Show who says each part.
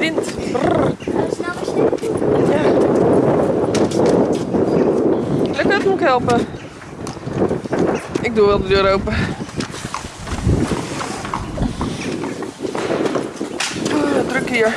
Speaker 1: wind. Brrr. Ja. Lukt het, moet ik helpen? Ik doe wel de deur open. Ah, druk hier.